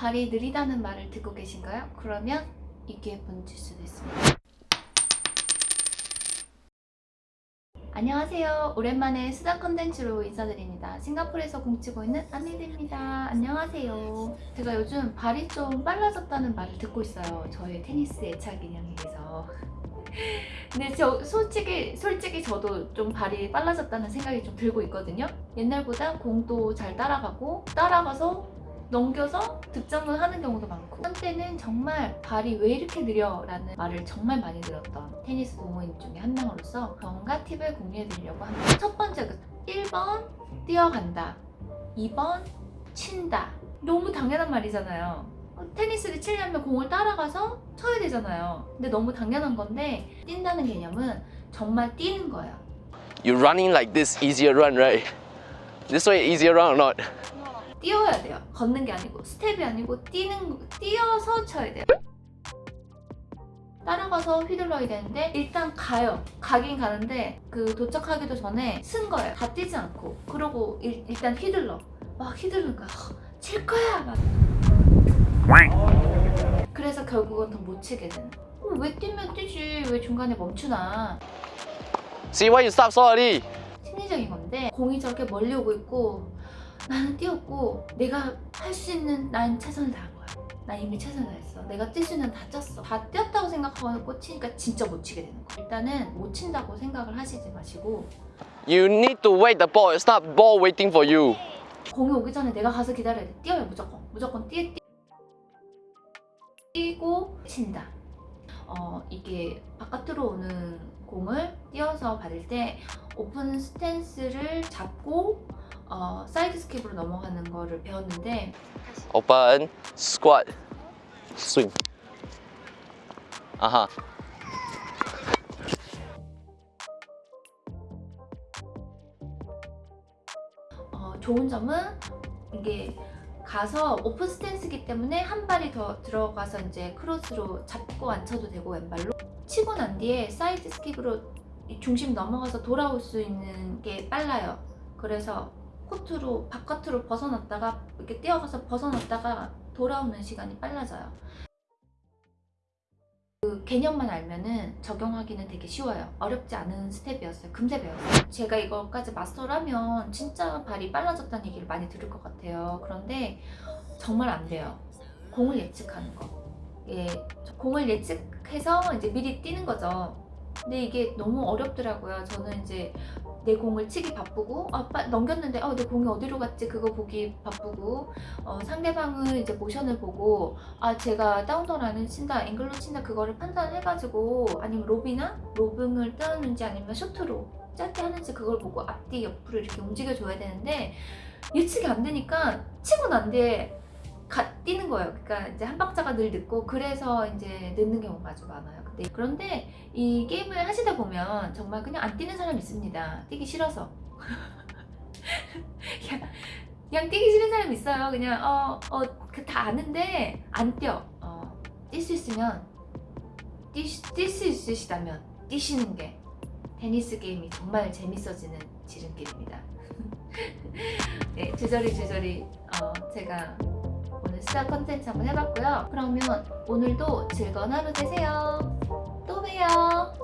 발이 느리다는 말을 듣고 계신가요? 그러면 이 기회 번질 수도 있습니다. 안녕하세요. 오랜만에 수다 컨텐츠로 인사드립니다. 싱가포르에서 공치고 있는 아미드입니다. 안녕하세요. 제가 요즘 발이 좀 빨라졌다는 말을 듣고 있어요. 저의 테니스 애착 인형에 대해서. 근데 저 솔직히 솔직히 저도 좀 발이 빨라졌다는 생각이 좀 들고 있거든요. 옛날보다 공도 잘 따라가고 따라가서 넘겨서 득점을 하는 경우도 많고 한때는 정말 발이 왜 이렇게 느려? 라는 말을 정말 많이 들었던 테니스 동호인 중에 한 명으로서 경과 팁을 공유해 드리려고 합니다. 첫 번째 그 1번 뛰어간다 2번 친다 너무 당연한 말이잖아요. 어, 테니스를 치려면 공을 따라가서 쳐야 되잖아요. 근데 너무 당연한 건데 뛴다는 개념은 정말 뛰는 거예요. You running like this easier run, right? This way easier run or not? 뛰어야 돼요. 걷는 게 아니고 스텝이 아니고 뛰는 뛰어서 쳐야 돼요. 따라가서 휘둘러야 되는데 일단 가요. 가긴 가는데 그 도착하기도 전에 쓴 거예요. 다 뛰지 않고 그러고 일, 일단 휘둘러. 막 휘두르는 거야. "허, 칠 거야. 막. 그래서 결국은 더 못 치게 되는. 어, 왜 뛰면 뛰지? 왜 중간에 멈추나? See why you stop so early? 심리적인 건데 공이 저렇게 멀리 오고 있고 나는 뛰었고 내가 할 수 있는 난 최선을 다한 거야. 난 이미 최선을 다했어. 내가 뛸 수 있는 다 쪘어. 다 뛰었다고 생각하고 치니까 진짜 못 치게 되는 거야. 일단은 못 친다고 생각을 하시지 마시고 You need to wait the ball. It's not ball waiting for you. 공이 오기 전에 내가 가서 기다려야 돼. 뛰어요 무조건. 무조건 뛰, 뛰 뛰고 친다. 어 이게 바깥으로 오는 공을 뛰어서 받을 때 오픈 스탠스를 잡고 어, 사이드 스킵으로 넘어가는 거를 배웠는데 Open, squat, swing. Uh-huh. 어, 좋은 점은 이게 가서 오픈 스탠스기 때문에 한 발이 더 들어가서 이제 크로스로 잡고 안 쳐도 되고 왼발로 치고 난 뒤에 사이드 스킵으로 이 중심 넘어가서 돌아올 수 있는 게 빨라요. 그래서 코트로 바깥으로 벗어났다가 이렇게 뛰어가서 벗어났다가 돌아오는 시간이 빨라져요. 그 개념만 알면은 적용하기는 되게 쉬워요. 어렵지 않은 스텝이었어요. 금세 배웠어요. 제가 이거까지 마스터를 하면 진짜 발이 빨라졌다는 얘기를 많이 들을 것 같아요. 그런데 정말 안 돼요. 공을 예측하는 거. 예, 공을 예측해서 이제 미리 뛰는 거죠. 근데 이게 너무 어렵더라고요. 저는 이제 내 공을 치기 바쁘고 아, 빠- 넘겼는데 어, 내 공이 어디로 갔지? 그거 보기 바쁘고 어, 상대방은 이제 모션을 보고 아 제가 다운더라는 친다 앵글로 친다 그거를 판단해가지고 아니면 로비나 로빙을 뜨는지 아니면 쇼트로 짧게 하는지 그걸 보고 앞뒤 옆으로 이렇게 움직여줘야 되는데 예측이 안 되니까 치고 난 뒤에 가, 뛰는 거예요. 그러니까 이제 한 박자가 늘 늦고 그래서 이제 늦는 경우가 아주 많아요. 근데 그런데 이 게임을 하시다 보면 정말 그냥 안 뛰는 사람 있습니다. 뛰기 싫어서. 그냥, 그냥 뛰기 싫은 사람 있어요. 그냥 어 어 다 아는데 안 뛰어. 어, 뛸 수 있으면 뛸수 있으시다면 뛰시는 게 테니스 게임이 정말 재밌어지는 지름길입니다. 네, 주저리 주저리 어, 제가 수다 컨텐츠 한번 해봤고요. 그러면 오늘도 즐거운 하루 되세요. 또 봬요.